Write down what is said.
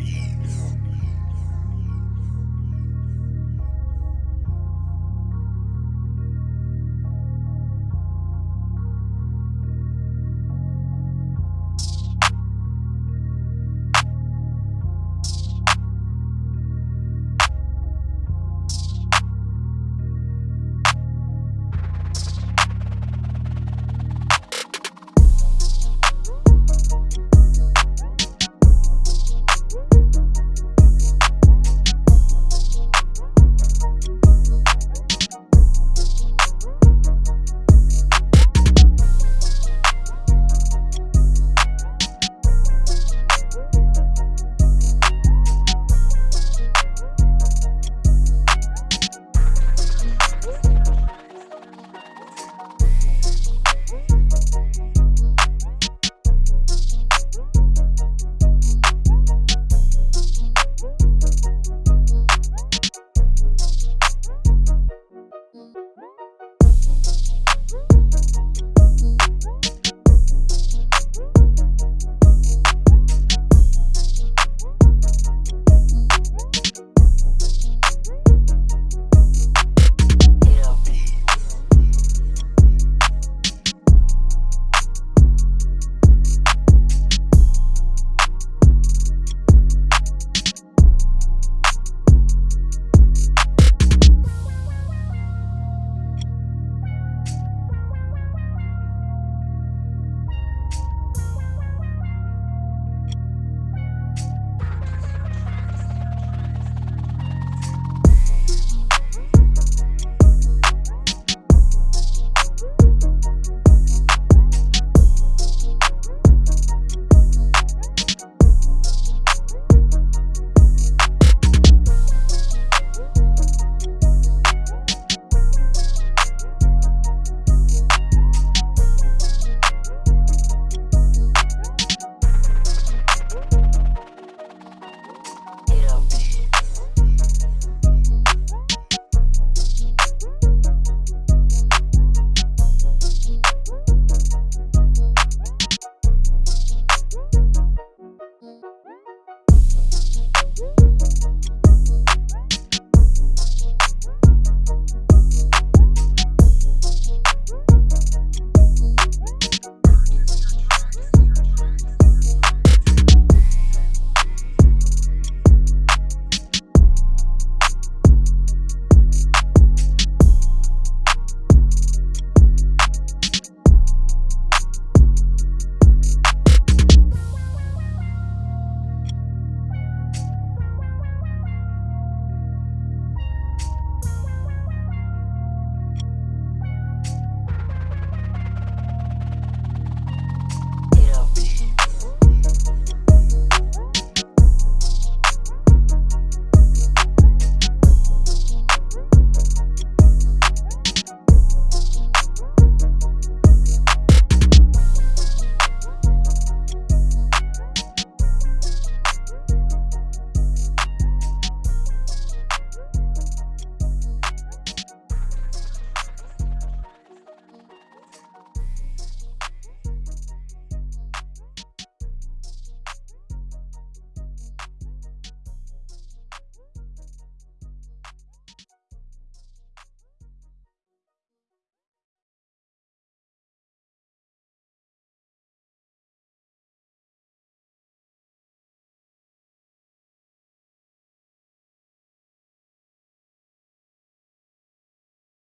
you.